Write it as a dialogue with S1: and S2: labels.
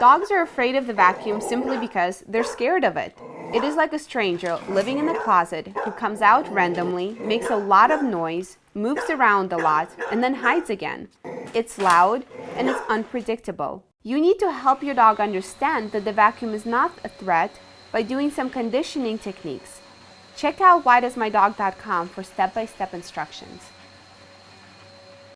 S1: Dogs are afraid of the vacuum simply because they're scared of it. It is like a stranger living in the closet who comes out randomly, makes a lot of noise, moves around a lot, and then hides again. It's loud and it's unpredictable. You need to help your dog understand that the vacuum is not a threat by doing some conditioning techniques. Check out whydoesmydog.com for step-by-step instructions.